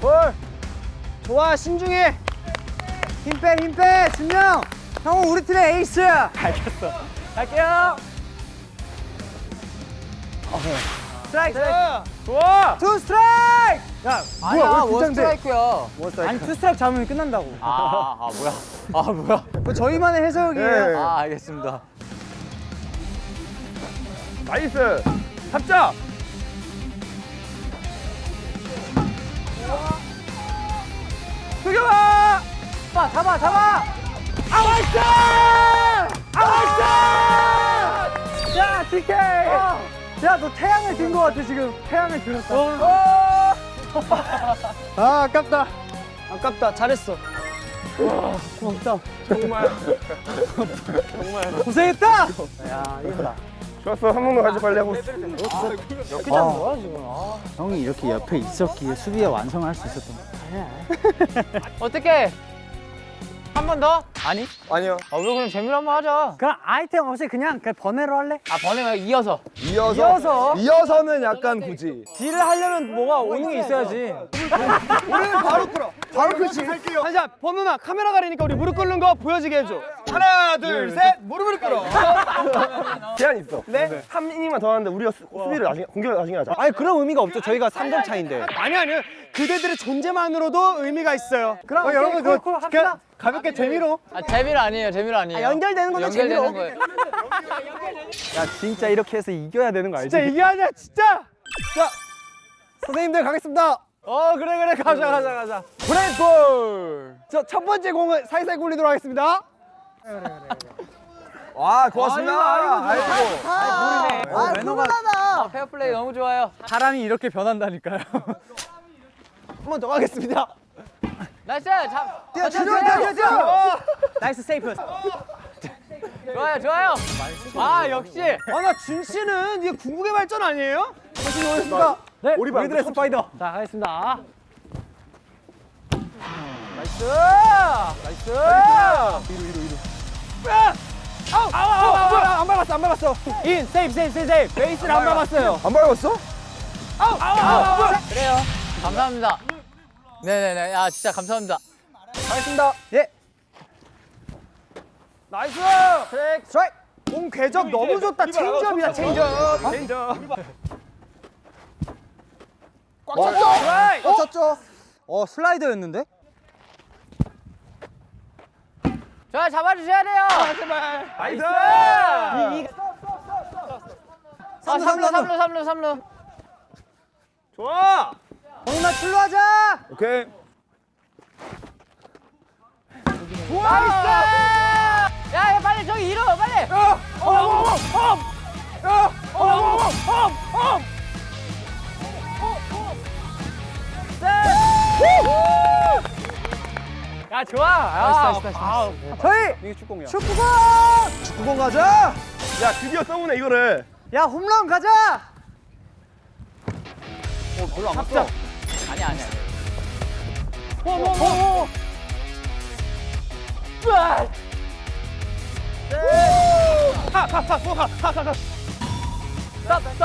볼. 좋아 신중해. 힘 빼, 힘 빼, 준영. 형은 우리 팀의 에이스. 알겠어. 갈게요. 스트라이크. 좋아. 투 스트라이크. 야, 아니야 왜 원? 스트라이크야. 아니 투 스트라이크 잡으면 끝난다고. 아, 아 뭐야? 아 뭐야? 그 저희만의 해석이에요. 네. 아 알겠습니다. Nice. 잡자. 죽여봐. 잡아, 잡아, 잡아. 아와이스! 아와이스! 야, DK. 야, 너 태양을 든 거 같아 지금. 태양을 들었다. 아, 아깝다. 아깝다. 잘했어. 고맙다. 정말. (laughs) 고생했다. 야 이거다. 좋았어. 한 번도 가지 빨리 하고 있어. 형이 이렇게 옆에 있었기에 수비가 완성할 수 있었던 거야 어떻게? 한 번 더? 아니. 아니요. 아, 왜 그럼 재미로 한 번 하자. 그럼 아이템 없이 그냥 그 번외로 할래? 아, 번에 말고 이어서. 이어서. 이어서. 이어서 는 약간 굳이. 딜을 하려면 뭐가 오는 게 있어야지. (laughs) 우리는 바로 끌어. 바로 그렇지. 자, 범누나 카메라 가리니까 우리 무릎 꿇는 거 보여지게 해줘. 하나, 둘, 셋, 무릎을 꿇어. (laughs) 제한 있어. 네? 3이닝만 더 하는데 우리가 수, 수비를 나중에 공격을 나중에 하자. 아니 그런 의미가 없죠. 저희가 3점 차인데. 아니 아니요. 그대들의 존재만으로도 의미가 있어요. 그럼 여러분 그 그냥 가볍게 재미로. 아, 재미로 아니에요. 재미로 아니에요. 연결되는 것도 연결되는 재미로. 거예요. (laughs) 야 진짜 이렇게 해서 이겨야 되는 거 알지? 진짜 이게 아니야 진짜. 자 선생님들 가겠습니다. 어 그래 그래 가자 가자 가자. 브레이크볼. 저첫 번째 공을 살살 굴리도록 하겠습니다. 와, 고맙습니다. 아이고, 아이고, 아이고. 아 매너가 아, 페어플레이 너무 좋아요. 사람이 이렇게 변한다니까요. (laughs) 한 번 더 가겠습니다. Nice! 잡! 뛰어 뛰어 뛰어 뛰어. Nice 세이프. 좋아요, 좋아요. 아, 역시. 아나 준 씨는 이게 궁극의 발전 아니에요? 다시 오겠습니다. 네, 우리 우리들의 스파이더. 자, 가겠습니다. Nice. Nice. 위로 위로 위로. 아웃 아웃 아웃 아웃 안 밟았어 안 밟았어. 인 세이프 세이프 세이프. 베이스를 안 밟았어요. 안 밟았어? 아웃 아웃 아웃. 그래요. 감사합니다. 네네네. 아, 진짜 감사합니다. 가겠습니다. 예. Nice. 스트라이크. 스트라이크. 공 궤적 너무 좋다. 체인지업이다. 체인지업. 체인지업. 꽉 찼죠? 스트라이크. 어 쳤죠? 어, 슬라이더였는데? 저 잡아주셔야 돼요. 나이스. 아, 3루, 3루, 3루, 3루. 좋아. 범누나 출루 하자! 오케이. 나이스. 빨리 저기 이루, 빨리. 야 좋아. Nice nice nice. 저희 이게 축구공이야. 축구공! 축구공 가자. 야 드디어 써보네 이거를. 야, 홈런 가자! 아니, 아니, 아니.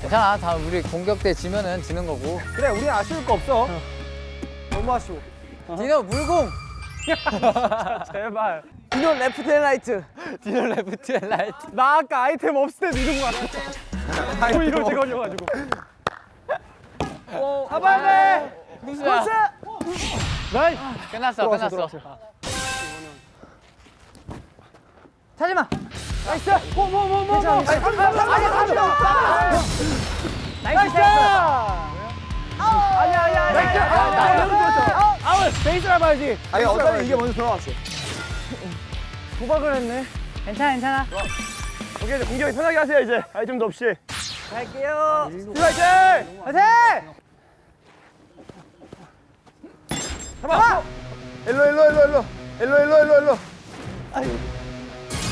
괜찮아. 다 우리 공격 때 지면은 지는 거고. 그래 우리 아쉬울 거 없어. 너무 아쉬워. 디노 물공. (laughs) 제발. 디노 레프트 앤 라이트. 디노 레프트 앤 라이트. 나 아까 아이템 없을 때 이런 거 같아. 또 이거 제거려가지고. 잡아야 돼. 무수야. 나이스. 끝났어, 끝났어. 차지마! 나이스. 뭐뭐뭐뭐 뭐. 나이스. Nice! 아니야 아니야 아니야. 아웃. 베이스 잡아야지. 아니, 어차피 이게 먼저 들어갔어. 도박을 했네. 괜찮아, 괜찮아. 오케이 이제 공격이 편하게 하세요 이제 아이템도 없이. 갈게요. 화이팅! 화이팅! 잡아. 일로, 일로, 일로, 일로. 일로, 일로, 일로, 일로.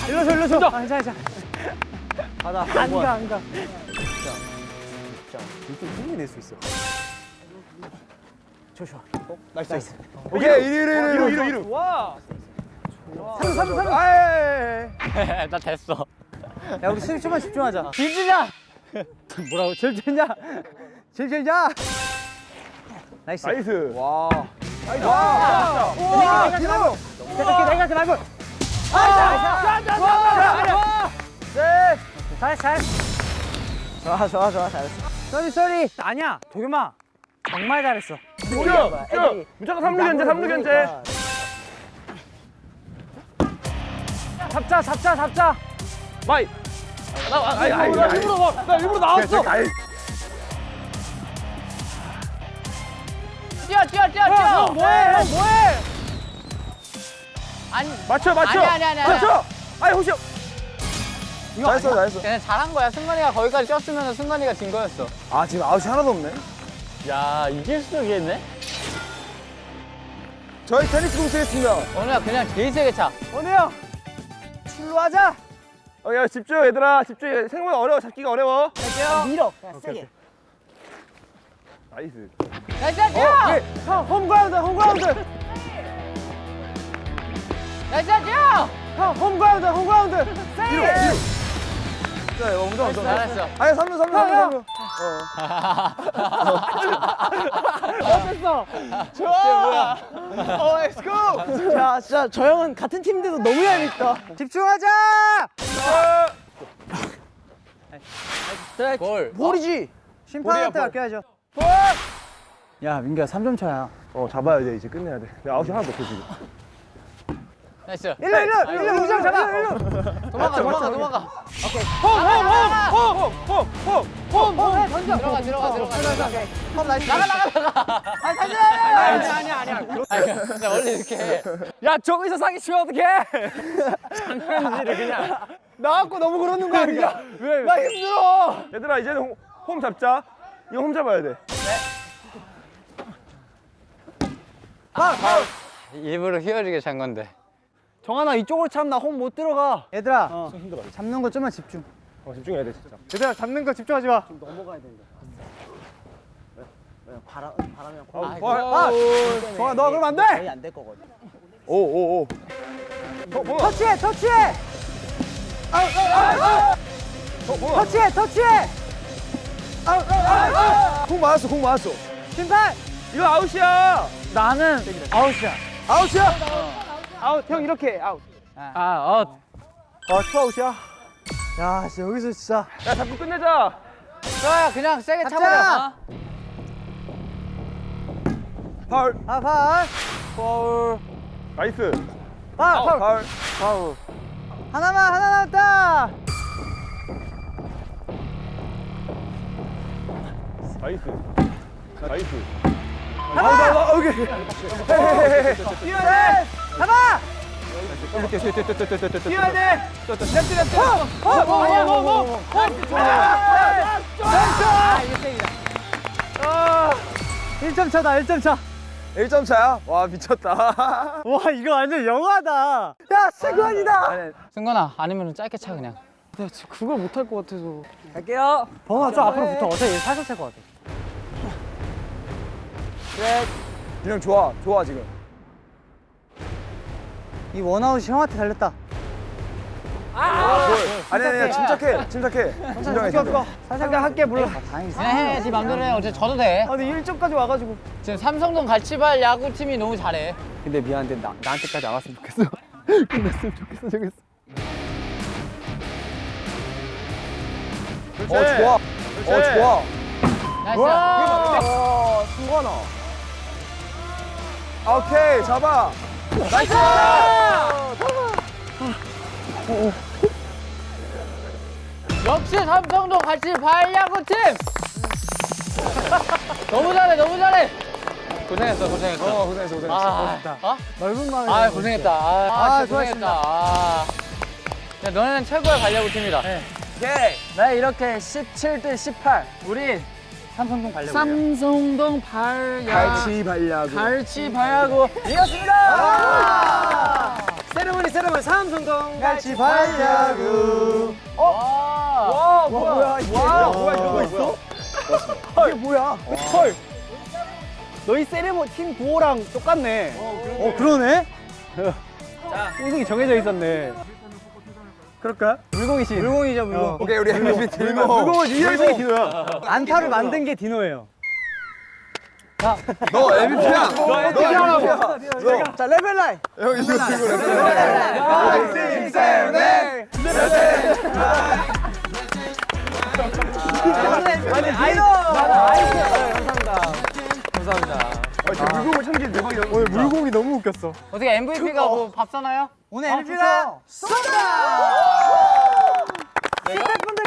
일로 서 일로 서. 아, 괜찮아, 괜찮아. 안 가, 안 가. 충분히 낼수 있어. 나이스. 오케이, 이리, 이리, 이리, 이루 이리. 이루 이루. 와. 삼루, 삼루, 삼루. 아이. 나 됐어. 야, 우리 수비 좀만 집중하자. 진주자. 뭐라고? 제일 잘냐? 나이스. 나이스. 와. 와. 와, 디노. 내가 그 말고. 네. 잘했어, 잘했어. 좋아 좋아 좋아 잘했어. sorry, sorry. 아니야, 도겸아. 정말 잘했어. 쭉. 무조건 삼루 견제 삼루 견제. 잡자, 잡자, 잡자. my. 나 아이 아이 나 일부러 나, 나 일부러 나왔어. 뛰어, 뛰어, 뛰어, 형, 뛰어. 형 뭐해? 형 뭐해? 아니, 맞춰 맞춰. 아니, 아니, 아니, 아니. 맞춰. 아이 혹시 잘했어, 잘했어. 그냥 잘한 거야. 승관이가 거기까지 뛰었으면 승관이가 진 거였어. 아, 지금 아웃이 하나도 없네. 야, 이길 수도 있겠네. 저희 테니스 공 쓰겠습니다. 오늘야 그냥 제일 세게 차. 원우 형. 출루하자. 어, 야 집중 얘들아 집중. 생각보다 어려워 잡기가 어려워. 밀어. 그냥 세게. nice. nice, 뛰어! 형 홈그라운드 홈그라운드. nice 야 형 홈그라운드 홈그라운드. 세이 자, 먼저 먼저. 잘했어 아니, 3루 3루 3루 3루. 어. (laughs) let's go 야? 진짜 저 형은 같은 팀인데도 너무 얄밉다. 집중하자! 골 볼이지? 심판한테 맡겨야죠. 야 민규야 3점 차야. 어 잡아야 돼 이제 끝내야 돼. 내가 아웃이 하나도 없어 지금 nice. 일로 일로 일로 우정 잡아. 일로 도망가 도망가 도망가. 홈홈홈홈홈홈홈 던져. 들어가 들어가 들어가 컵 nice. 나가 나가 나가. (laughs) 아니 던져. 아니 아니 아니 아니 근데 원래 이렇게 해. 야 저기서 사기 치면 어떡해? 장난질을 그냥. (laughs) 나갖고 너무 그러는 거 아니야? 왜? 나 힘들어. 얘들아 이제는 홈, 홈 잡자. 이거 홈 잡아야 돼. 일부러 휘어지게 찬 건데 정한아 이쪽으로 참나 홈 못 들어가. 얘들아 잡는 거 좀만 집중. 어, 집중해야 돼 진짜. 얘들아 잡는 거 집중하지 마. 아, 아, 정아 너 그러면 안돼! 안될 거거든. 오오오. 어 뭐야? 터치해 터치해! 어 뭐야? 터치해 터치해! 공 맞았어, 공 맞았어. 심판 이거 아웃이야. 나는 아웃이야. 아웃이야? 아웃 형 이렇게. 아웃. 아 어. 아 투아웃이야? 야 진짜 여기서 진짜. 야 잡고 끝내자. 좋아요 그냥 세게. 차버려. 파울. 아 파울. 파울. nice. 아 파울. 파울. 파울. 하나만 하나 남았다 nice. nice. 파울. 아, 오케이. (laughs) 뛰어야 돼 잡아! 뛰어야 돼! left left 어 아니야 뭐뭐 아 이게 세이다 1점 차다 1점 차. 1점 차야? 와, 미쳤다. 와 이거 완전 영화다. 야 승관이다! 승관아 아니면 짧게 차 그냥. 내가 진짜 그걸 못할 것 같아서. 갈게요. 범아 좀 앞으로 붙어 어차피 얘 살살 찰것 같아. 균형 좋아, 좋아, 지금. 이 원아웃이 형한테 달렸다 아니, 아니, 아니, 침착해, 침착해. 진정해, 진정. 살살 할게 몰라 다행이다 그냥 해네 맘대로 해 어차피 져도 돼 아 근데 1점까지 와가지고 지금 삼성동 갈치발 야구팀이 너무 잘해 근데 미안한데 나, 나한테까지 안 왔으면 좋겠어. (laughs) 끝났으면 좋겠어 저겠어. 어, 좋아. 어, 좋아. nice 와, 승관아. 오케이, 잡아. nice! 역시 삼성동 갈치발 야구팀 너무 잘해 너무 잘해 고생했어 고생했어 어, 고생했어, 고생했어. 아, 어? 넓은 마음에 아 고생했다. 아, 아, 진짜 고생했다. 아. 야, 너네는 최고의 발야구 팀이다. 오케이. 네 이렇게 17대 18 우리 삼성동 발레 삼성동 발야 갈치 발야구. 갈치 발야구. 이겼습니다! 세레머니 세레머니 삼성동 같이 발야구. 와. 와 뭐야? 와, 뭐야, 이런 거 있어? 이게 뭐야? 헐. 너희 세레모 팀 구호랑 똑같네. 어 그러네. 우승이 정해져 있었네 그럴까? 물공이신. 물공이죠 물공 오케이, 우리 MVP 들고. 물공은 유일성이 디노야 안타를 만든 게 디노예요. 너 MVP야. 너 MVP야. 자 레벨 라인. 형, 이거 들고 그래. 아니 아이돌 아, 진짜 물공을 참기 대박이야 오늘 물공이 너무 웃겼어. 어떻게 MVP가 뭐 밥 사나요? 오늘 MVP가 스태프분들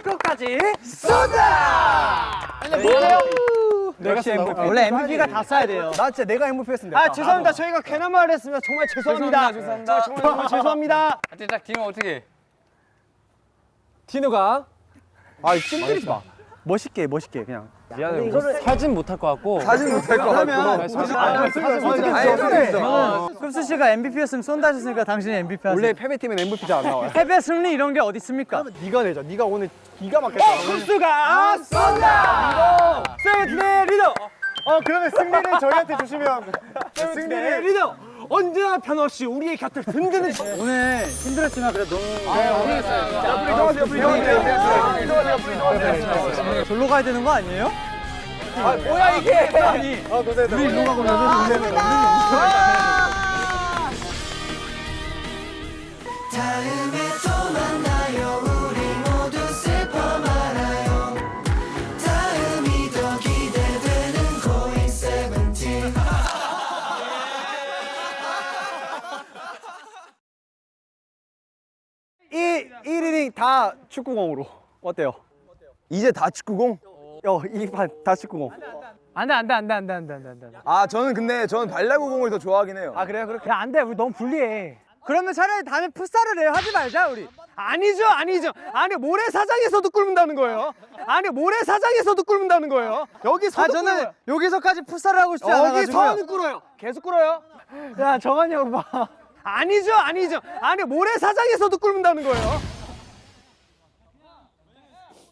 것까지 근데 뭐예요? 내가 MVP 원래 MVP가 다 써야 돼요. 나 진짜 내가 MVP였으면 아 죄송합니다. 저희가 괜한 말을 했으면 정말 죄송합니다. 죄송합니다 정말 정말 죄송합니다. 하여튼 딱 디노 어떻게? 디노가? 아 찜들이지 마. 멋있게 멋있게 그냥 미안해 사진 못할 것 같고 사진 못할 것 같고. 흡수 씨가 MVP였으면 쏜다 하셨으니까 당신이 MVP 하세요 원래 패배팀은 MVP 잘 안 나와요 패배 승리 이런 게 어디 있습니까 네가 내자 네가 오늘 기가 막혔다 흡수가 쏜다 세븐틴의 리더 어 그러면 승리를 저희한테 주시면 세븐틴의 리더 언제나 변없이 우리의 곁을 든든히 (laughs) 오늘 힘들었지만 그래도 너무 옆으로 이동하세요, 옆으로 이동하세요. 절로 가야 되는 거 아니에요? 뭐야 이게? 우리 일로 가고 나서 우리 다음에 또 만나 1이닝 다 축구공으로 어때요? 이제 다 축구공? 어, 이판 다 축구공. 안돼 안돼 안돼 안돼 안돼 안돼 안돼 아, 저는 근데 저는 발야구 공을 더 좋아하긴 해요. 아 그래요? 그렇게 야 안돼 우리 너무 불리해 그러면 차라리 다음에 풋살을 해요. 하지 말자 우리. 아니죠 아니죠 아니 모래사장에서도 꿀문다는 거예요 아니 모래사장에서도 꿀문다는 거예요 여기서도 아 저는 꿀어요. 여기서까지 풋살을 하고 싶지 않아가지고. 여기서는 꿀어요 계속 꿀어요 야 정한이 형 봐. 아니죠 아니죠 아니 모래사장에서도 꿀문다는 거예요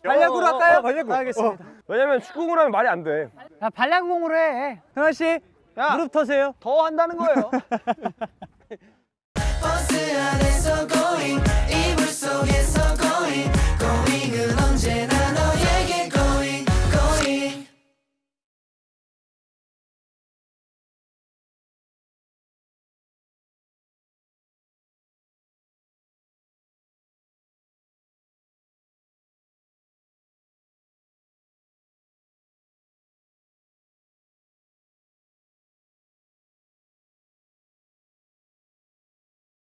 발야구로 할까요? 발야구. 알겠습니다. 왜냐면 축구공을 하면 말이 안 돼. 야 발야구공으로 해 형아 씨 무릎 터세요. 더 한다는 거예요 (laughs) 버스 안에서 고잉 이불 속에서 고잉